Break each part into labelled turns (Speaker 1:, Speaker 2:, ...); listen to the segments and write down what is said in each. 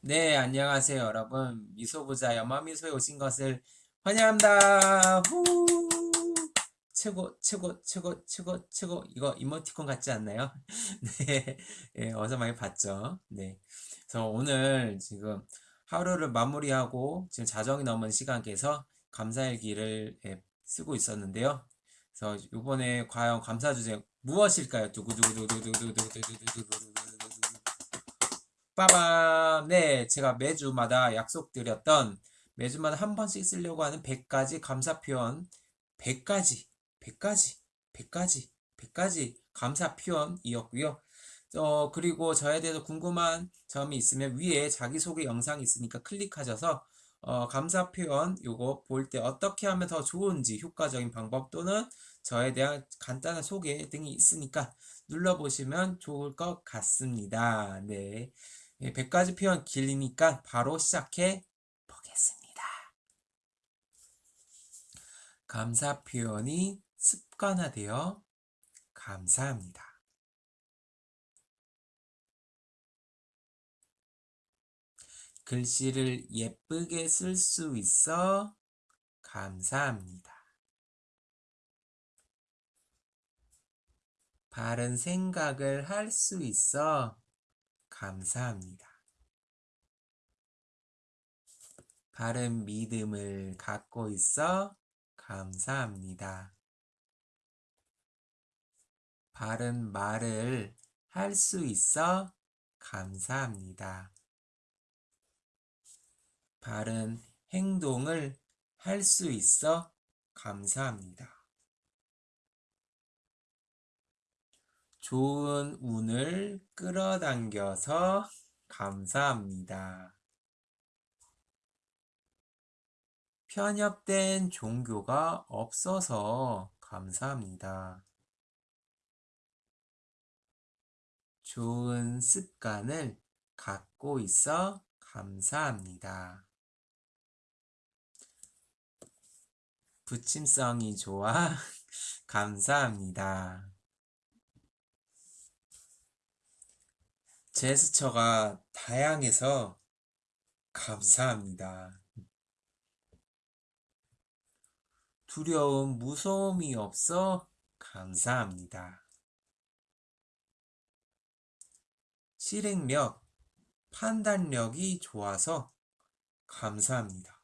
Speaker 1: 네, 안녕하세요, 여러분. 미소부자 연마미소에 오신 것을 환영합니다. 후! 최고, 최고, 최고, 최고, 최고. 이거 이모티콘 같지 않나요? 네, 예, 어서 많이 봤죠? 네. 그래서 오늘 지금 하루를 마무리하고 지금 자정이 넘은 시간께서 감사일기를 예, 쓰고 있었는데요. 그래서 이번에 과연 감사 주제 무엇일까요? 두구두구두구두구두구두구두구두구두구두구 빠밤! 네, 제가 매주마다 약속드렸던 매주마다 한 번씩 쓰려고 하는 100가지 감사 표현 100가지, 100가지, 100가지, 100가지 감사 표현이었고요. 어, 그리고 저에 대해서 궁금한 점이 있으면 위에 자기소개 영상이 있으니까 클릭하셔서 어, 감사 표현 요거 볼 때 어떻게 하면 더 좋은지 효과적인 방법 또는 저에 대한 간단한 소개 등이 있으니까 눌러보시면 좋을 것 같습니다. 네. 100가지 표현 길리니까 바로 시작해 보겠습니다. 감사 표현이 습관화되어 감사합니다. 글씨를 예쁘게 쓸 수 있어 감사합니다. 바른 생각을 할 수 있어 감사합니다. 바른 믿음을 갖고 있어 감사합니다. 바른 말을 할 수 있어 감사합니다. 바른 행동을 할 수 있어 감사합니다. 좋은 운을 끌어당겨서 감사합니다. 편협된 종교가 없어서 감사합니다. 좋은 습관을 갖고 있어 감사합니다. 부침성이 좋아 감사합니다. 제스처가 다양해서 감사합니다. 두려움, 무서움이 없어 감사합니다. 실행력, 판단력이 좋아서 감사합니다.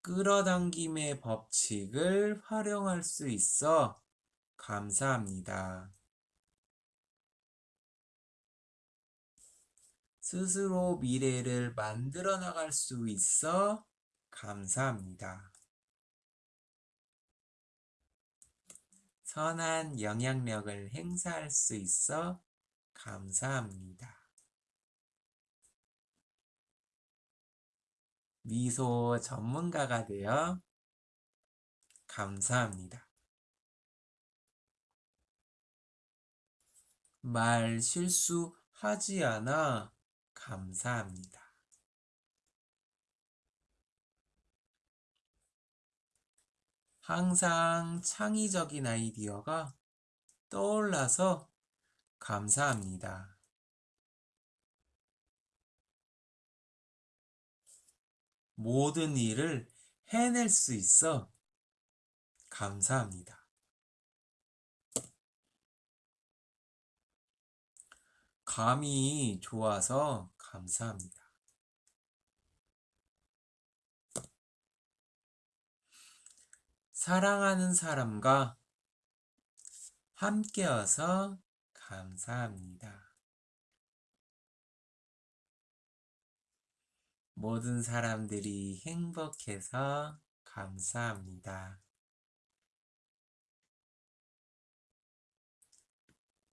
Speaker 1: 끌어당김의 법칙을 활용할 수 있어 감사합니다. 스스로 미래를 만들어 나갈 수 있어 감사합니다. 선한 영향력을 행사할 수 있어 감사합니다. 미소 전문가가 되어 감사합니다. 말 실수하지 않아 감사합니다. 항상 창의적인 아이디어가 떠올라서 감사합니다. 모든 일을 해낼 수 있어 감사합니다. 감이 좋아서 감사합니다. 사랑하는 사람과 함께여서 감사합니다. 모든 사람들이 행복해서 감사합니다.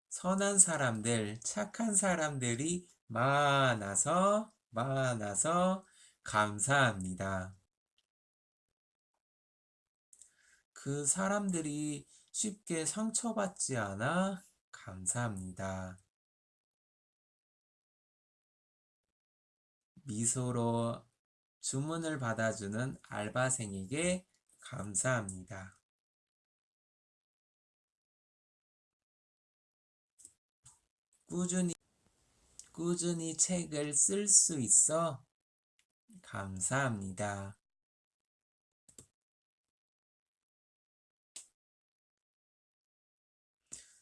Speaker 1: 선한 사람들, 착한 사람들이 많아서, 많아서 감사합니다. 그 사람들이 쉽게 상처받지 않아 감사합니다. 미소로 주문을 받아주는 알바생에게 감사합니다. 꾸준히 꾸준히 책을 쓸 수 있어. 감사합니다.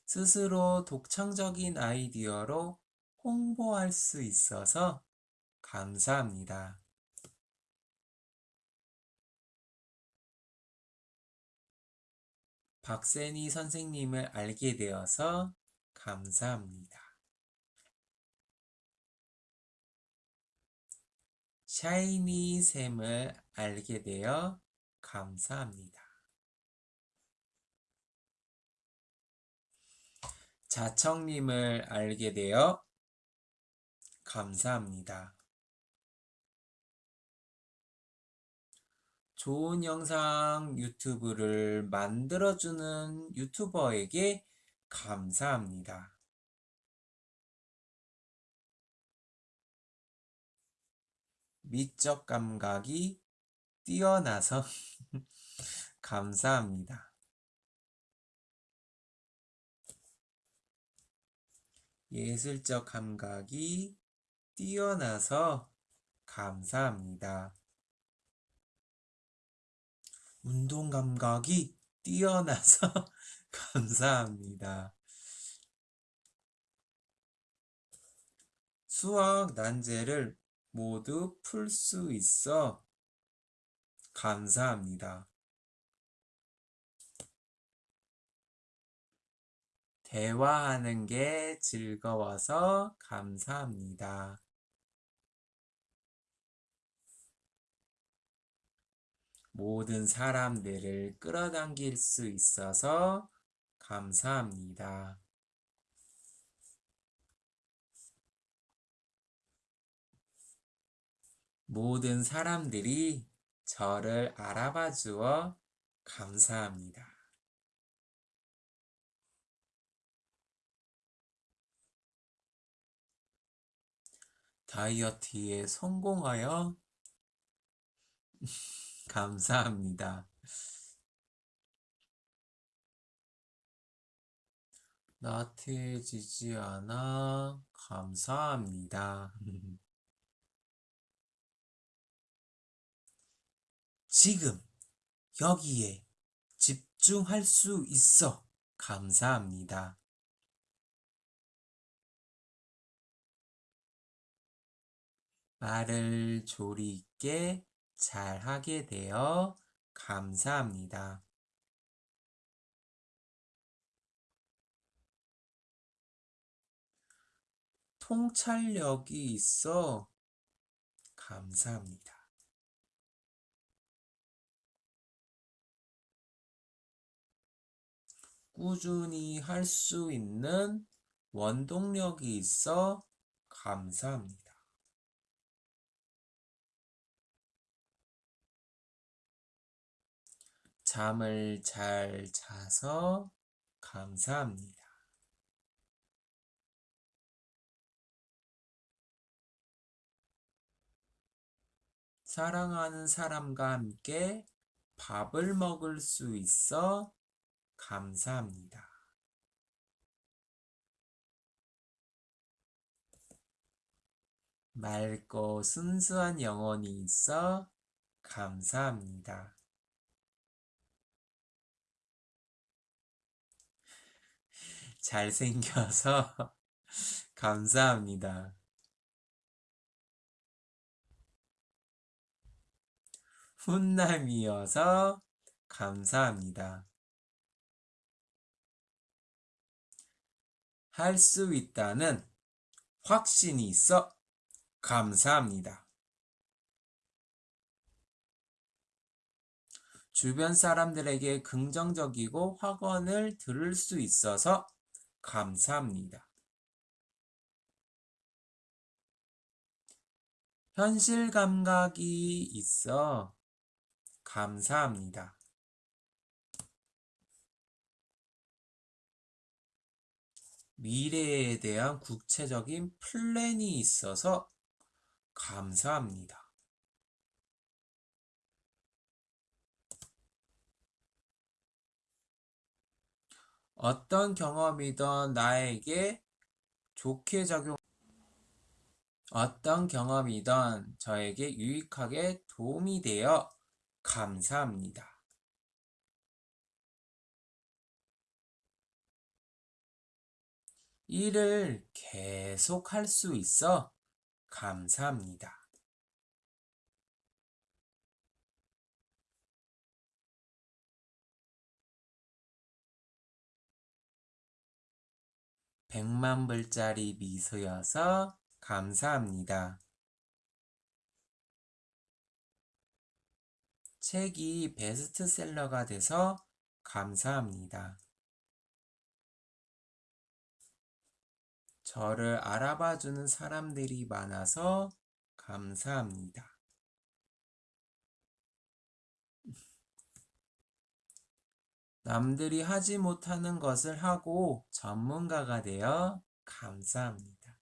Speaker 1: 스스로 독창적인 아이디어로 홍보할 수 있어서 감사합니다. 박세니 선생님을 알게 되어서 감사합니다. 샤이니 샘을 알게 되어 감사합니다. 자청님을 알게 되어 감사합니다. 좋은 영상 유튜브를 만들어주는 유튜버에게 감사합니다. 미적 감각이 뛰어나서 감사합니다. 예술적 감각이 뛰어나서 감사합니다. 운동 감각이 뛰어나서 감사합니다. 수학 난제를 모두 풀 수 있어 감사합니다. 대화하는 게 즐거워서 감사합니다. 모든 사람들을 끌어당길 수 있어서 감사합니다. 모든 사람들이 저를 알아봐 주어 감사합니다. 다이어트에 성공하여 감사합니다. 나태해지지 않아 감사합니다. 지금 여기에 집중할 수 있어 감사합니다. 말을 조리 있게 잘 하게 되어 감사합니다. 통찰력이 있어 감사합니다. 꾸준히 할 수 있는 원동력이 있어 감사합니다. 잠을 잘 자서 감사합니다. 사랑하는 사람과 함께 밥을 먹을 수 있어 감사합니다. 맑고 순수한 영혼이 있어 감사합니다. 잘생겨서 감사합니다. 훈남이어서 감사합니다. 할 수 있다는 확신이 있어 감사합니다. 주변 사람들에게 긍정적이고 확언을 들을 수 있어서 감사합니다. 현실 감각이 있어 감사합니다. 미래에 대한 구체적인 플랜이 있어서 감사합니다. 어떤 경험이든 나에게 좋게 작용 어떤 경험이든 저에게 유익하게 도움이 되어 감사합니다. 일을 계속 할 수 있어 감사합니다. 백만 불짜리 미소여서 감사합니다. 책이 베스트셀러가 돼서 감사합니다. 저를 알아봐주는 사람들이 많아서 감사합니다. 남들이 하지 못하는 것을 하고 전문가가 되어 감사합니다.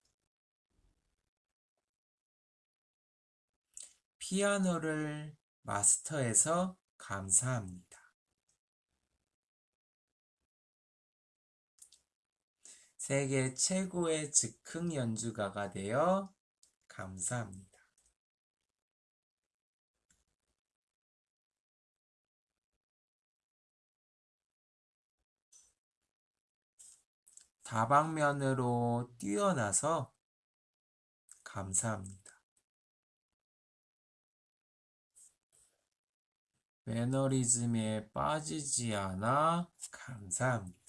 Speaker 1: 피아노를 마스터해서 감사합니다. 세계 최고의 즉흥 연주가가 되어 감사합니다. 다방면으로 뛰어나서 감사합니다. 매너리즘에 빠지지 않아 감사합니다.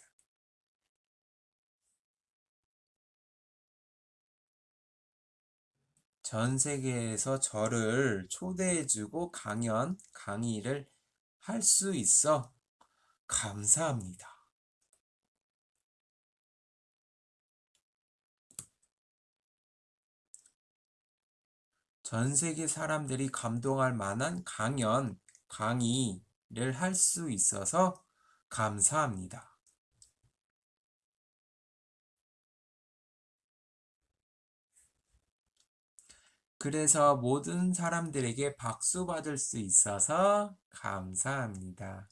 Speaker 1: 전 세계에서 저를 초대해주고 강연, 강의를 할 수 있어 감사합니다. 전 세계 사람들이 감동할 만한 강연, 강의를 할 수 있어서 감사합니다. 그래서 모든 사람들에게 박수 받을 수 있어서 감사합니다.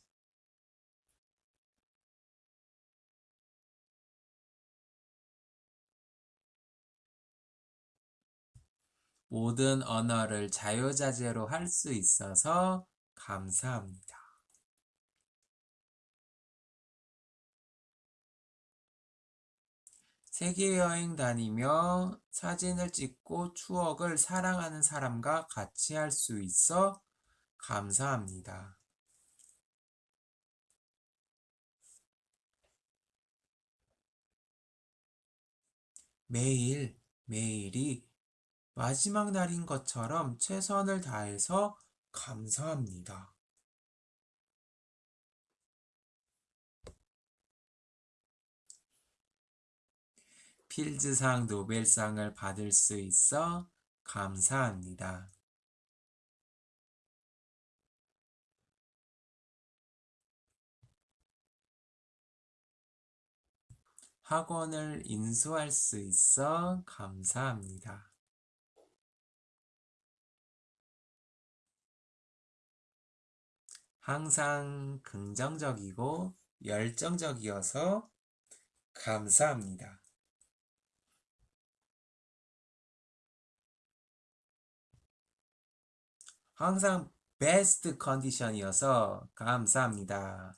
Speaker 1: 모든 언어를 자유자재로 할 수 있어서 감사합니다. 세계 여행 다니며 사진을 찍고 추억을 사랑하는 사람과 같이 할 수 있어 감사합니다. 매일, 매일이 마지막 날인 것처럼 최선을 다해서 감사합니다. 필즈상 노벨상을 받을 수 있어 감사합니다. 학원을 인수할 수 있어 감사합니다. 항상 긍정적이고 열정적이어서 감사합니다. 항상 베스트 컨디션이어서 감사합니다.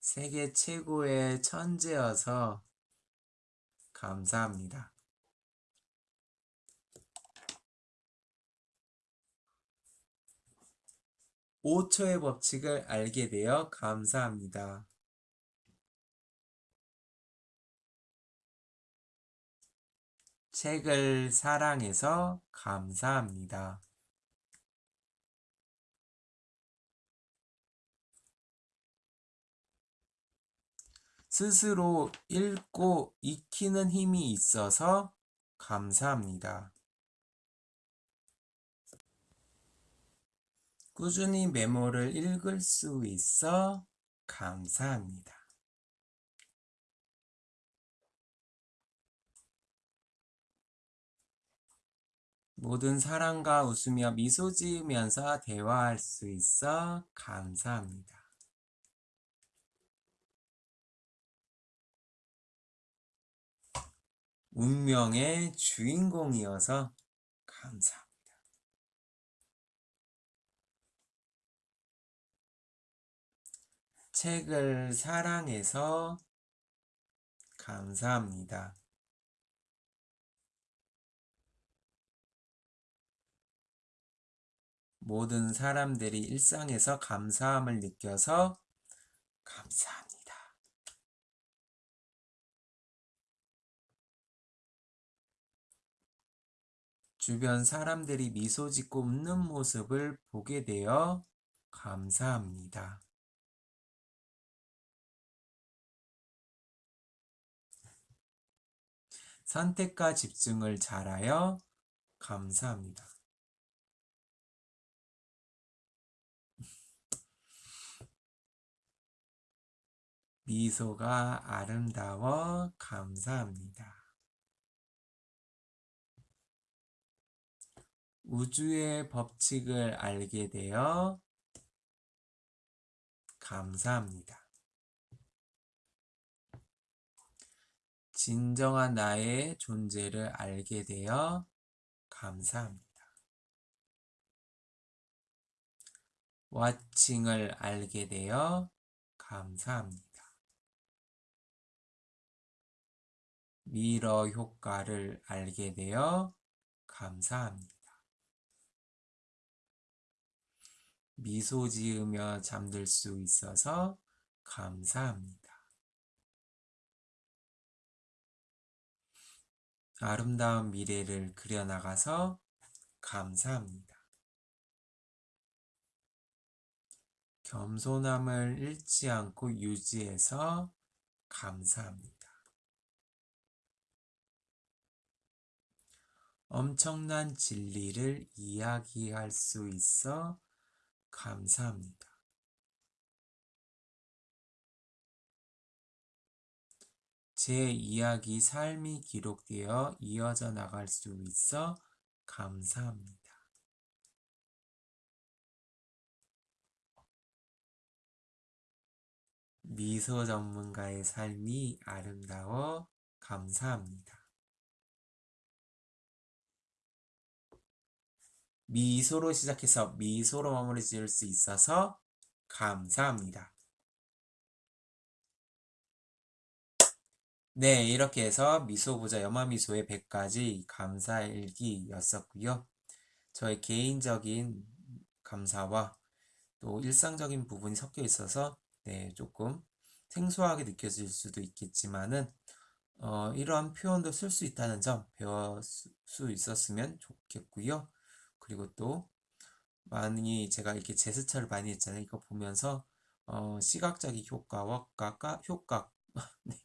Speaker 1: 세계 최고의 천재여서 감사합니다. 5초의 법칙을 알게 되어 감사합니다. 책을 사랑해서 감사합니다. 스스로 읽고 익히는 힘이 있어서 감사합니다. 꾸준히 메모를 읽을 수 있어 감사합니다. 모든 사랑과 웃으며 미소 지으면서 대화할 수 있어 감사합니다. 운명의 주인공이어서 감사합니다. 책을 사랑해서 감사합니다. 모든 사람들이 일상에서 감사함을 느껴서 감사합니다. 주변 사람들이 미소 짓고 웃는 모습을 보게 되어 감사합니다. 선택과 집중을 잘하여 감사합니다. 미소가 아름다워 감사합니다. 우주의 법칙을 알게 되어 감사합니다. 진정한 나의 존재를 알게 되어 감사합니다. 와칭을 알게 되어 감사합니다. 미러 효과를 알게 되어 감사합니다. 미소 지으며 잠들 수 있어서 감사합니다. 아름다운 미래를 그려나가서 감사합니다. 겸손함을 잃지 않고 유지해서 감사합니다. 엄청난 진리를 이야기할 수 있어 감사합니다. 제 이야기 삶이 기록되어 이어져 나갈 수 있어 감사합니다. 미소 전문가의 삶이 아름다워 감사합니다. 미소로 시작해서 미소로 마무리 지을 수 있어서 감사합니다. 네, 이렇게 해서 미소보자 염화미소의 100가지 감사일기였었고요. 저의 개인적인 감사와 또 일상적인 부분이 섞여 있어서 네, 조금 생소하게 느껴질 수도 있겠지만은 어, 이러한 표현도 쓸 수 있다는 점 배울 수 있었으면 좋겠고요. 그리고 또 많이 제가 이렇게 제스처를 많이 했잖아요. 이거 보면서 어, 시각적인 효과와 효과, 효과 네.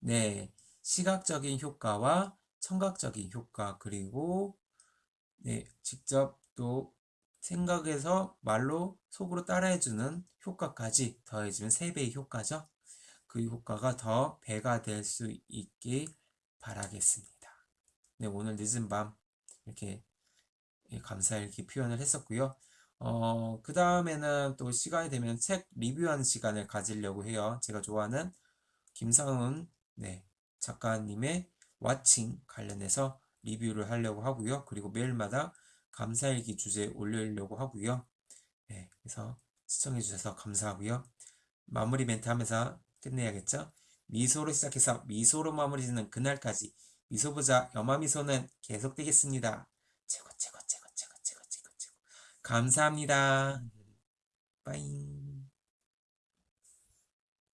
Speaker 1: 네, 시각적인 효과와 청각적인 효과 그리고 네, 직접 또 생각해서 말로 속으로 따라해주는 효과까지 더해지면 3배의 효과죠. 그 효과가 더 배가 될 수 있길 바라겠습니다. 네, 오늘 늦은 밤 이렇게 감사일기 표현을 했었고요. 어, 그 다음에는 또 시간이 되면 책 리뷰하는 시간을 가지려고 해요. 제가 좋아하는 김상훈 네, 작가님의 와칭 관련해서 리뷰를 하려고 하고요. 그리고 매일마다 감사일기 주제 올리려고 하고요. 네, 그래서 시청해주셔서 감사하고요. 마무리 멘트 하면서 끝내야겠죠? 미소로 시작해서 미소로 마무리 짓는 그날까지 미소보자 염화미소는 계속되겠습니다. 최고 최고 최고 최고 최고 최고 최고 감사합니다. 빠잉